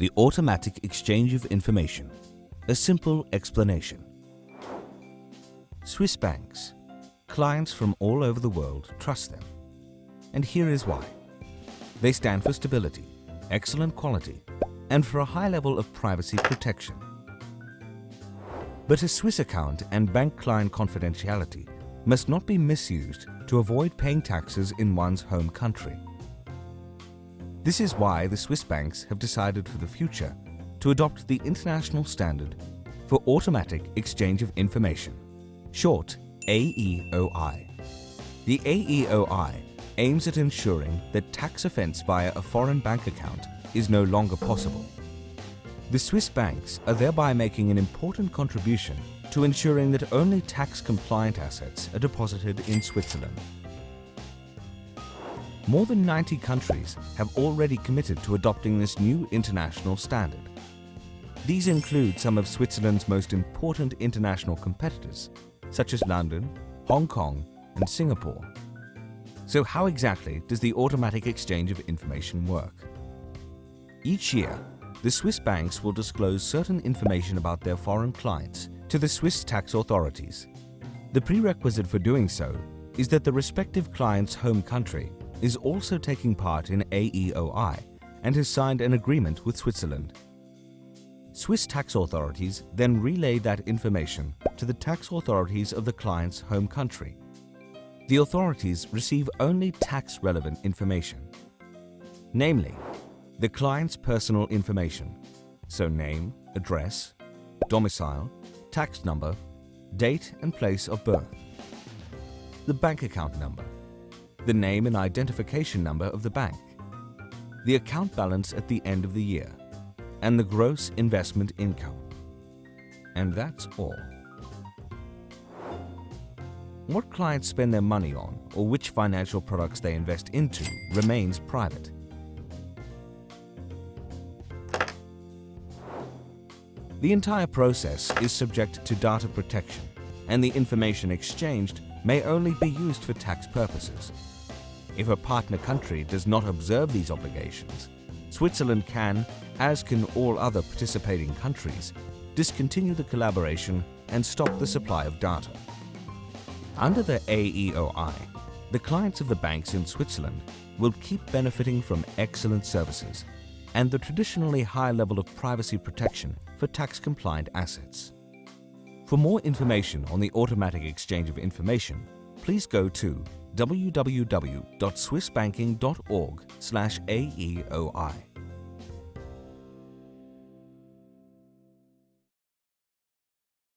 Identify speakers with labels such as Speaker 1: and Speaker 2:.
Speaker 1: The automatic exchange of information. A simple explanation. Swiss banks. Clients from all over the world trust them. And here is why. They stand for stability, excellent quality, and for a high level of privacy protection. But a Swiss account and bank client confidentiality must not be misused to avoid paying taxes in one's home country. This is why the Swiss banks have decided for the future to adopt the international standard for automatic exchange of information, short AEOI. The AEOI aims at ensuring that tax offence via a foreign bank account is no longer possible. The Swiss banks are thereby making an important contribution to ensuring that only tax-compliant assets are deposited in Switzerland. More than 90 countries have already committed to adopting this new international standard. These include some of Switzerland's most important international competitors, such as London, Hong Kong and Singapore. So how exactly does the automatic exchange of information work? Each year, the Swiss banks will disclose certain information about their foreign clients to the Swiss tax authorities. The prerequisite for doing so is that the respective client's home country is also taking part in AEOI and has signed an agreement with Switzerland. Swiss tax authorities then relay that information to the tax authorities of the client's home country. The authorities receive only tax-relevant information, namely, the client's personal information, so name, address, domicile, tax number, date and place of birth, the bank account number, the name and identification number of the bank, the account balance at the end of the year, and the gross investment income. And that's all. What clients spend their money on or which financial products they invest into remains private. The entire process is subject to data protection and the information exchanged may only be used for tax purposes. If a partner country does not observe these obligations, Switzerland can, as can all other participating countries, discontinue the collaboration and stop the supply of data. Under the AEOI, the clients of the banks in Switzerland will keep benefiting from excellent services and the traditionally high level of privacy protection for tax-compliant assets. For more information on the automatic exchange of information, please go to www.swissbanking.org/aeoi.